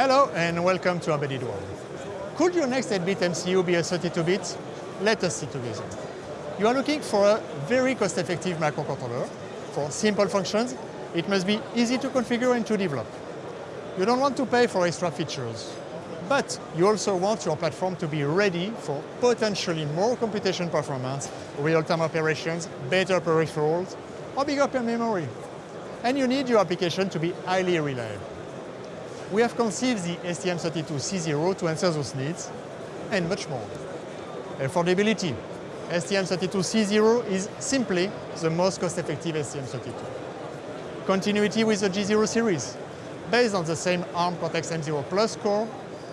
Hello and welcome to Embedded World. Could your next 8-bit MCU be a 32-bit? Let us see together. You are looking for a very cost-effective microcontroller. For simple functions, it must be easy to configure and to develop. You don't want to pay for extra features, but you also want your platform to be ready for potentially more computation performance, real-time operations, better peripherals, or bigger memory. And you need your application to be highly reliable. We have conceived the STM32C0 to answer those needs, and much more. Affordability. STM32C0 is simply the most cost-effective STM32. Continuity with the G0 series. Based on the same ARM Cortex-M0 Plus core,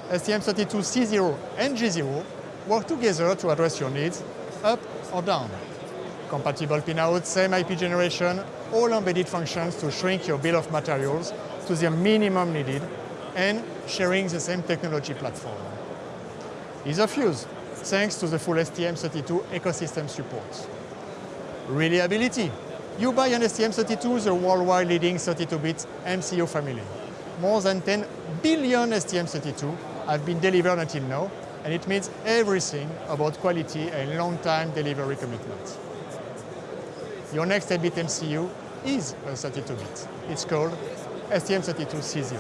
STM32C0 and G0 work together to address your needs, up or down. Compatible pinout, same IP generation, all embedded functions to shrink your bill of materials to the minimum needed and sharing the same technology platform. Ease of use, thanks to the full STM32 ecosystem support. Reliability. You buy an STM32, the worldwide leading 32-bit MCU family. More than 10 billion STM32 have been delivered until now, and it means everything about quality and long-time delivery commitment. Your next 8-bit MCU is a 32-bit. It's called STM32C0.